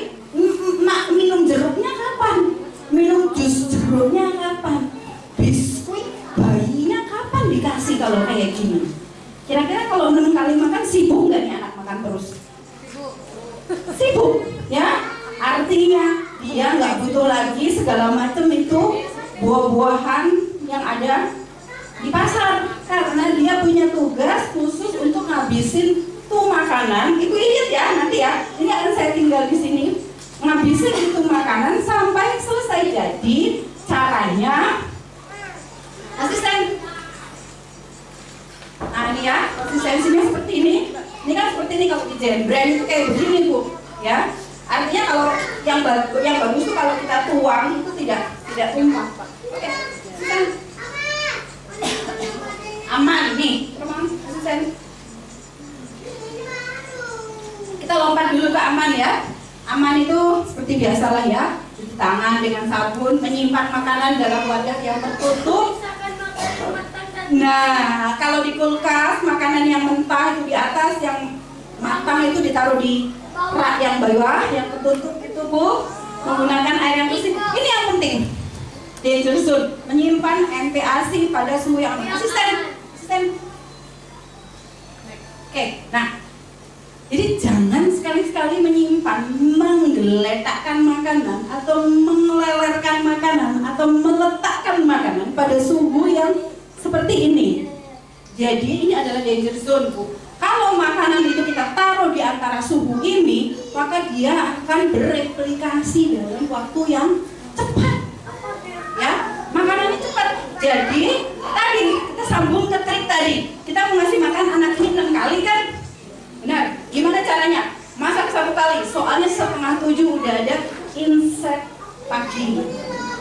Mak minum jeruknya kapan? Minum jus jeruknya kapan? Biskuit bayinya kapan dikasih kalau kayak gini kira-kira kalau enam kali makan sibuk nggak nih anak makan terus? Sibuk ya? Artinya dia nggak butuh lagi segala macam itu buah-buahan yang ada di pasar. Karena dia punya tugas khusus untuk ngabisin tuh makanan. Ibu ingat ya nanti ya. Ini akan saya tinggal di sini. Ngabisin itu makanan sampai selesai. Jadi caranya asisten nah ini ya konsistensinya seperti ini. Ini kan seperti ini kalau di brand itu kayak begini bu ya. Artinya kalau yang bagus yang bagus tuh kalau kita tuang itu tidak tidak tumpah pak. Oke asisten aman nih. Teman asisten kita lompat dulu ke aman ya. Aman itu seperti biasalah ya. Cuci tangan dengan sabun, menyimpan makanan dalam wadah yang tertutup. Nah, kalau di kulkas makanan yang mentah itu di atas, yang matang itu ditaruh di rak yang bawah, yang tertutup itu bu, menggunakan air yang bersih. Ini yang penting. Danger zone, menyimpan NPAC pada suhu yang aman. Asisten, asisten. Oke, nah jadi jangan sekali-sekali menyimpan, menggeletakkan makanan atau melelerkan makanan atau meletakkan makanan pada suhu yang seperti ini. Jadi ini adalah danger zone, Bu. Kalau makanan itu kita taruh di antara suhu ini, maka dia akan bereplikasi dalam waktu yang cepat. Ya, makanannya cepat. Jadi tadi kita sambung ke trik tadi. Kita mau ngasih makan anak ini enam kali kan? Benar. Gimana caranya? Masak satu kali. Soalnya setengah tujuh udah ada inset pagi,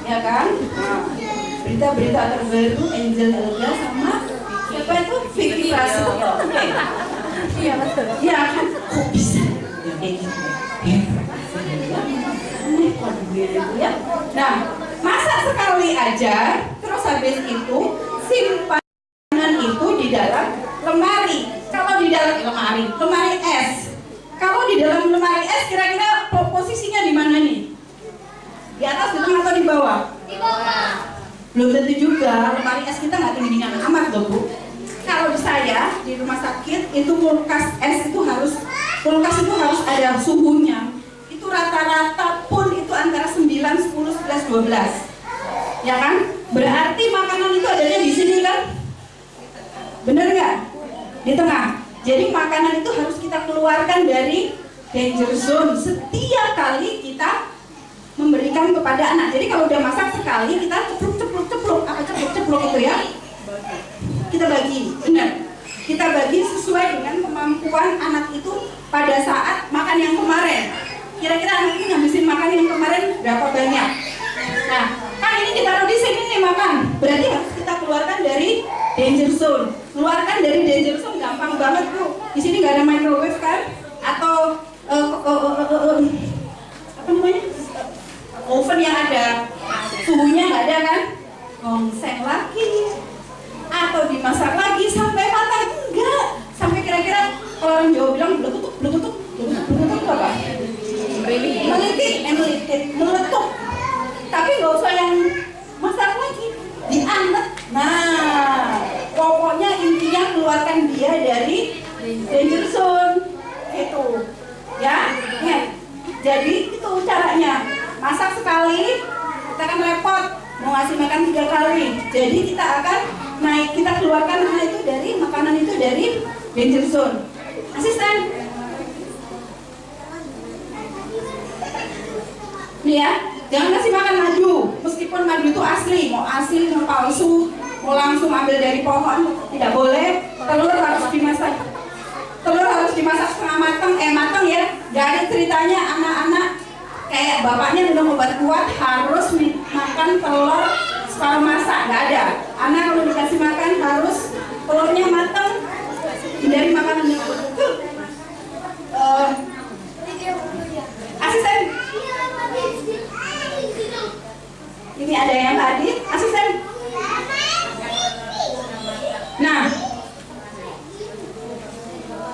ya kan? Nah, berita-berita terbaru Angel Elga sama siapa itu Vicky Prasetyo. Oke. Iya betul. Iya kan? Kok bisa? Ya kayak gitu. Ya. Aneh kok ya. Nah, masak sekali aja, terus habis itu simpanan itu di dalam lemari. Kalau di dalam lemari, lemari es. Kalau di dalam lemari es, kira-kira po- posisinya di mana nih? Di atas, di tengah, atau di bawah? Di bawah. Belum tentu juga, lemari es kita nggak tinggi-tinggi amat loh bu. Kalau di saya di rumah sakit itu kulkas es itu harus kulkas itu harus ada suhunya. Itu rata-rata pun itu antara 9, 10, 11, 12. Ya kan? Berarti makanan itu adanya di sini kan? Bener nggak? Di tengah. Jadi makanan itu harus kita keluarkan dari danger zone setiap kali kita memberikan kepada anak. Jadi kalau udah masak sekali kita cepluk cepluk apa cepluk cepluk itu ya? Kita bagi, benar. Kita bagi sesuai dengan kemampuan anak itu pada saat makan yang kemarin. Kira-kira anak ini ngabisin makan yang kemarin berapa banyak? Nah, kan ini ditaruh di sini nih makan. Berarti harus kita keluarkan dari danger zone. Keluarkan dari danger zone gampang banget bu. Di sini nggak ada microwave kan? Atau eh, eh, eh, apa namanya? oven yang ada suhunya nggak ada kan gongseng lagi. Atau dimasak lagi sampai matang enggak. Sampai kira-kira kalau orang Jawa bilang beletutuk beletutuk itu apa? Melitit eh melitit meletup. Tapi nggak usah yang masak lagi. Dianget. Nah pokoknya intinya keluarkan dia dari danger zone. Gitu. Ya Ingat. jadi itu caranya. Masak sekali kita akan repot mau ngasih makan tiga kali. Jadi kita akan naik kita keluarkan anak itu dari makanan itu dari danger zone asisten. Nih ya jangan kasih makan madu. Meskipun madu itu asli mau asli mau palsu mau langsung ambil dari pohon tidak boleh. Telur harus dimasak. Telur harus dimasak setengah matang eh matang ya. Dari ceritanya anak-anak kayak bapaknya minum obat kuat harus makan telur separuh masak nggak ada. Anak kalau dikasih makan harus telurnya matang hindari makanan yang betul Eh, asisten ini ada yang hadir asisten nah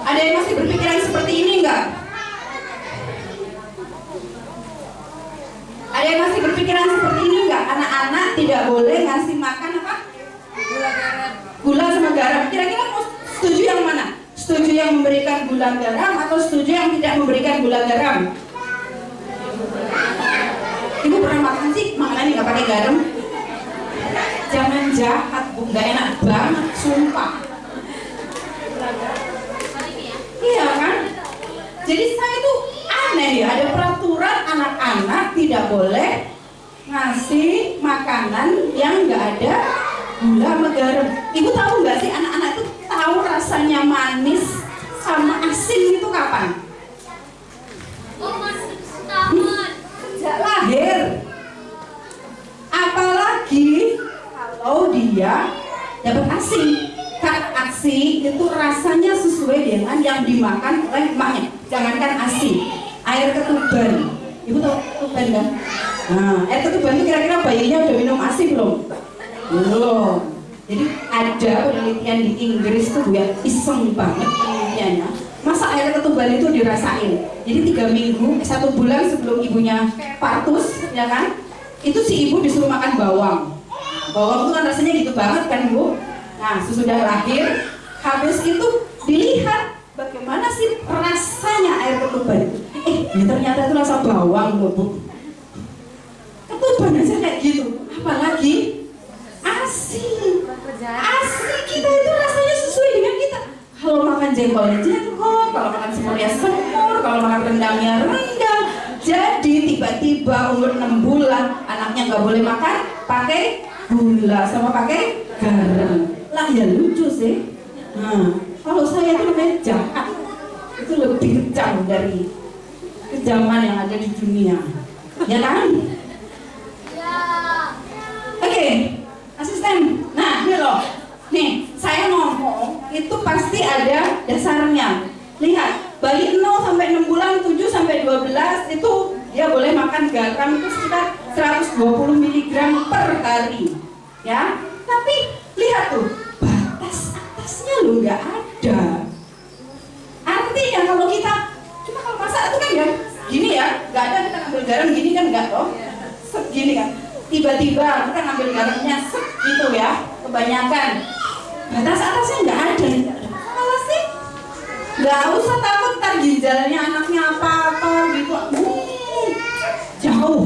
ada yang masih berpikiran seperti ini enggak ada yang masih berpikiran seperti ini enggak anak-anak tidak boleh ngasih makan apa gula sama garam kira-kira mau setuju yang mana setuju yang memberikan gula garam atau setuju yang tidak memberikan gula garam ibu pernah makan sih makanannya nggak pakai garam jangan jahat bu nggak enak banget sumpah iya kan jadi saya tuh aneh ya ada peraturan anak-anak tidak boleh ngasih makanan yang nggak ada gula sama garam ibu tahu nggak sih anak-anak itu tahu rasanya manis sama asin itu kapan Oh, masih setahun. sejak lahir apalagi kalau dia dapat asi kan asi itu rasanya sesuai dengan yang dimakan oleh emaknya jangankan asi air ketuban ibu tahu ketuban kan Nah, air ketuban itu kira-kira bayinya udah minum ASI belum? Belum. Jadi ada penelitian di Inggris tuh ya iseng banget penelitiannya. Masa air ketuban itu dirasain. Jadi tiga minggu, eh, satu bulan sebelum ibunya partus, ya kan? Itu si ibu disuruh makan bawang. Nah, bawang itu kan rasanya gitu banget kan bu? Nah sesudah lahir, habis itu dilihat bagaimana sih rasanya air ketuban itu. Eh, ya ternyata itu rasa bawang bu. bu. Ketuban aja kayak gitu, apalagi asin. Asin kita itu rasanya sesuai dengan kita. Kalau makan jengkolnya jengkol, kalau makan semurnya semur, kalau makan rendangnya rendang. Jadi tiba-tiba umur 6 bulan anaknya nggak boleh makan pakai gula sama pakai garam. Lah ya lucu sih. Nah, kalau saya itu namanya. Itu lebih kejam dari kejaman yang ada di dunia. Ya kan? Oke, asisten. Nah, ini loh. Nih, saya ngomong itu pasti ada dasarnya. Lihat, bayi 0 sampai 6 bulan, 7 sampai 12 itu dia boleh makan garam itu sekitar 120 mg per hari. Ya. Tapi lihat tuh, batas atasnya loh nggak ada. Artinya kalau kita cuma kalau masak itu kan ya gini ya, nggak ada kita ngambil garam gini kan nggak toh? Set gini kan. Tiba-tiba kita ngambil garamnya set gitu ya, kebanyakan. Batas atasnya nggak ada. Salah sih? Nggak usah takut ntar ginjalnya anaknya apa-apa gitu. Hmm, jauh.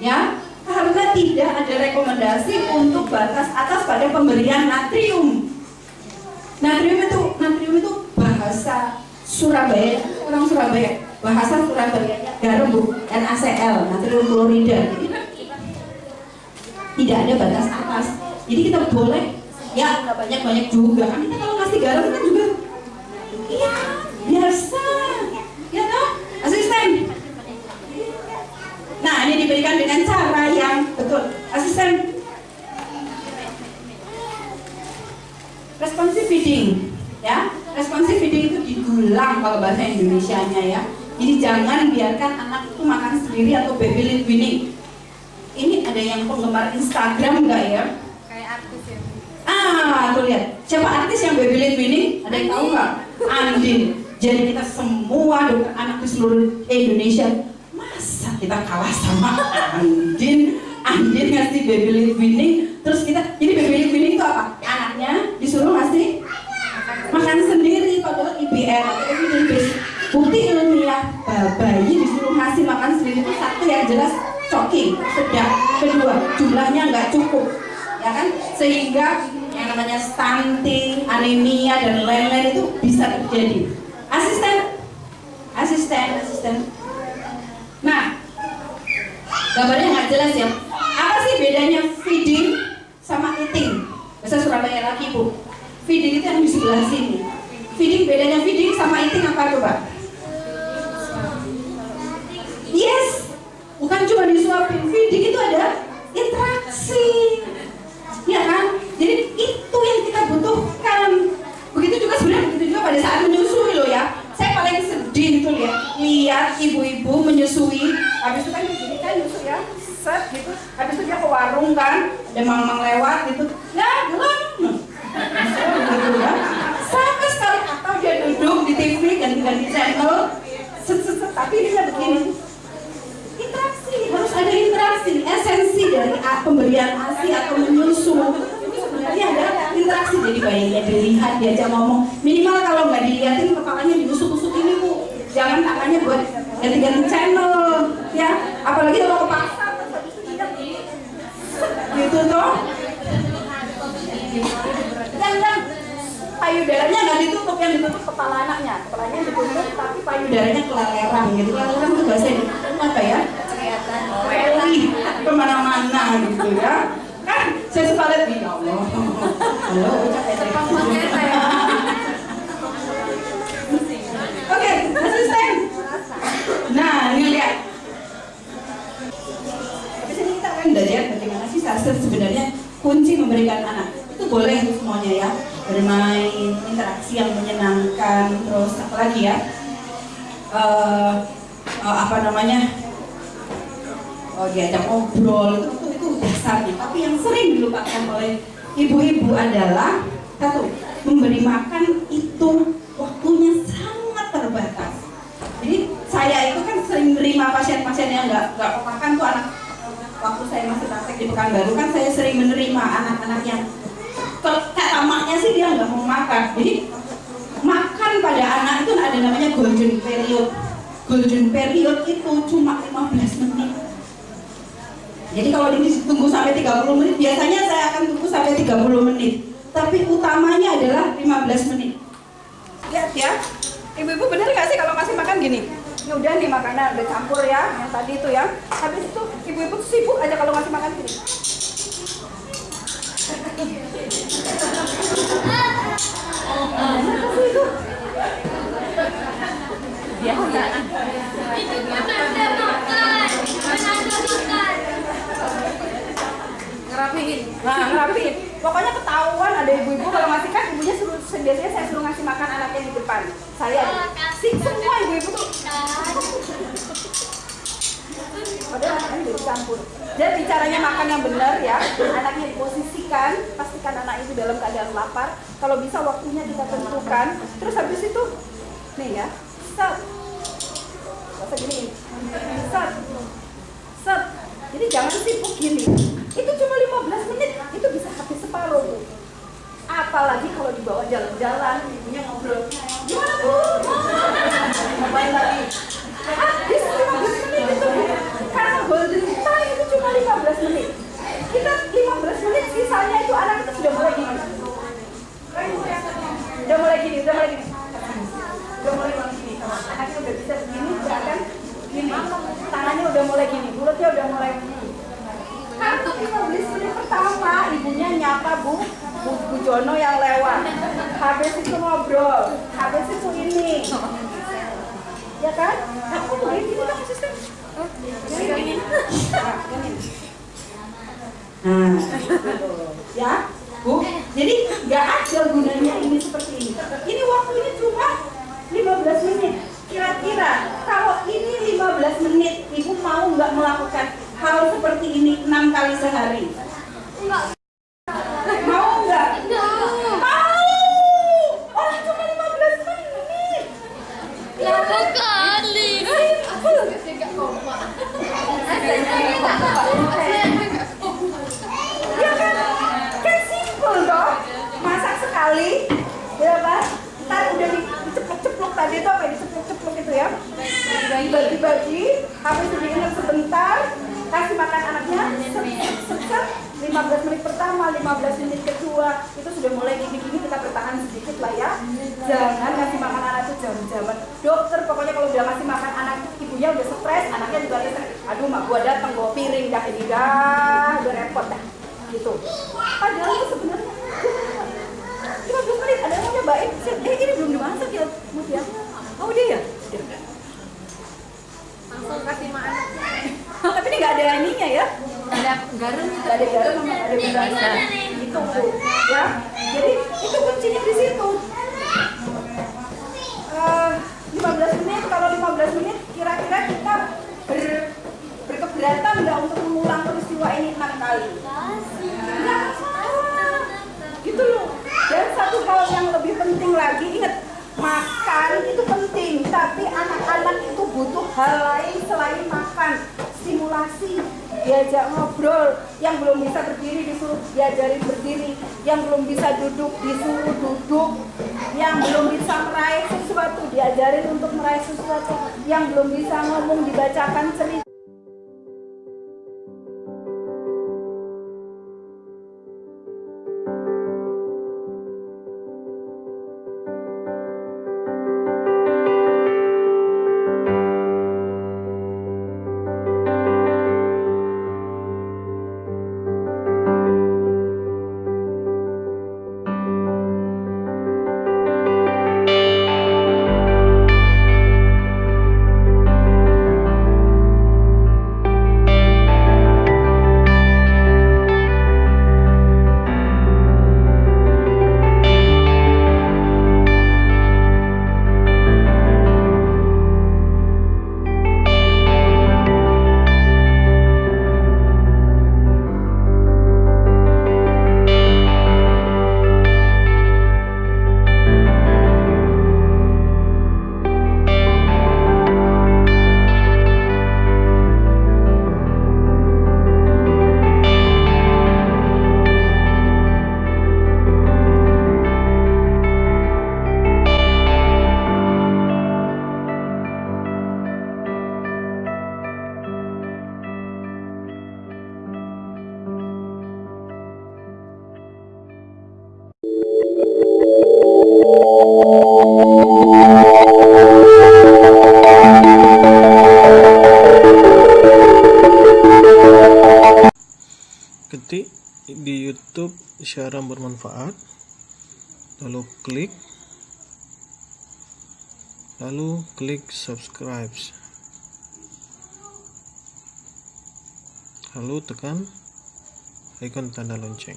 Ya, karena tidak ada rekomendasi untuk batas atas pada pemberian natrium. Natrium itu natrium itu bahasa Surabaya, orang Surabaya. Bahasa Surabaya garam bu, NaCl, natrium klorida. Tidak ada batas atas. Jadi kita boleh ya banyak banyak juga kan kita kalau ngasih garam kan juga iya biasa ya toh asisten nah ini diberikan dengan cara yang betul asisten responsive feeding ya responsive feeding itu didulang kalau bahasa Indonesia nya ya jadi jangan biarkan anak itu makan sendiri atau baby lead winning ini ada yang penggemar Instagram nggak ya Ah, tuh lihat. Siapa artis yang baby lead winning? Ada yang tahu nggak? Andin. Jadi kita semua dokter anak di seluruh Indonesia, masa kita kalah sama Andin? Andin ngasih baby lead winning, terus kita, jadi baby lead winning itu apa? Anaknya disuruh ngasih makan sendiri, padahal Atau evidence based. Bukti ilmiah, bayi disuruh ngasih makan sendiri itu satu yang jelas shocking, sedang. Kedua, jumlahnya nggak cukup, ya kan? Sehingga yang namanya stunting, anemia dan lain-lain itu bisa terjadi. Asisten, asisten, asisten. Nah, gambarnya nggak jelas ya. Apa sih bedanya feeding sama eating? Bahasa Surabaya lagi bu. Feeding itu yang di sebelah sini. Feeding bedanya feeding sama eating apa coba? Yes, bukan cuma disuapin. Feeding itu ada interaksi, ya kan? Jadi itu yang kita butuhkan. Begitu juga sebenarnya begitu juga pada saat menyusui loh ya. Saya paling sedih itu lihat lihat ibu-ibu menyusui. Habis itu kan begini kan nyusui ya, set gitu. Habis itu dia ke warung kan, ada mang-mang lewat gitu. Ya belum. gitu ya. Dia duduk di TV ganti-ganti channel. Tapi dia begini. Interaksi. Harus ada interaksi. Esensi dari pemberian asi atau menyusu. Sebenarnya ada interaksi. Jadi bayinya dilihat diajak ngomong. Minimal kalau nggak dilihatin kepalanya diusuk-usuk ini bu. Jangan tangannya buat ganti-ganti channel ya. Apalagi kalau ke pasar gitu toh payudaranya nggak ditutup yang ditutup kepala anaknya. Kepalanya ditutup tapi payudaranya keleleran gitu. Keleleran itu bahasa Indonesia apa ya? Weli ke mana-mana gitu ya. Kan saya suka lihat ya Allah. Halo ucap ya? Oke asisten. Nah ini lihat. Habis ini kita akan belajar bagaimana sih sasar sebenarnya kunci memberikan anak. Itu boleh semuanya ya bermain interaksi yang menyenangkan terus apa lagi ya Eh, eh, apa namanya oh, diajak ngobrol itu, itu itu dasarnya. Tapi yang sering dilupakan oleh ibu-ibu adalah satu memberi makan itu waktunya sangat terbatas. Jadi saya itu kan sering menerima pasien-pasien yang nggak nggak makan tuh anak waktu saya masih praktek di Pekanbaru kan saya sering menerima anak-anak yang kayak tamaknya sih dia nggak mau makan. Jadi makan pada anak itu ada namanya golden period. Golden period itu cuma 15 menit. Jadi kalau ditunggu sampai 30 menit, biasanya saya akan tunggu sampai 30 menit. Tapi utamanya adalah 15 menit. Lihat ya, ibu-ibu bener nggak sih kalau ngasih makan gini? Ini udah nih makanan udah campur ya, yang tadi itu ya. Habis itu ibu-ibu sibuk aja kalau ngasih makan gini. Ngerapihin. Nah ngerapihin. Pokoknya ketahuan ada ibu-ibu kalau ngasih kan ibunya suruh biasanya saya suruh ngasih makan anaknya di depan. Saya. Si semua ibu-ibu tuh. Padahal anaknya udah dicampur. Jadi caranya makan yang benar ya anaknya diposisikan pastikan anak itu dalam keadaan lapar. Kalau bisa waktunya kita tentukan. Terus habis itu nih ya set Masa gini set. Set. Jadi jangan sibuk gini. Itu cuma 15 menit itu bisa habis separuh. Apalagi kalau dibawa jalan-jalan ibunya ngobrol. Gimana bu ngapain lagi? Habis 15 menit itu. Bu. karena golden time itu cuma 15 menit. Kita 15 menit sisanya itu anak itu sudah mulai gini. Udah mulai gini udah mulai gini. Udah mulai gini anaknya udah bisa begini bahkan gini tangannya udah mulai gini mulutnya udah mulai. Karena 15 menit pertama ibunya nyapa bu Bu, Bu Jono yang lewat. Habis itu ngobrol habis itu ini. Ya kan? Aku gini dong asisten gini Nah, ya, Bu. Jadi nggak ada gunanya ini seperti ini. Ini waktunya cuma 15 menit. Kira-kira kalau ini 15 menit, Ibu mau nggak melakukan hal seperti ini enam kali sehari? Klik subscribe lalu tekan icon tanda lonceng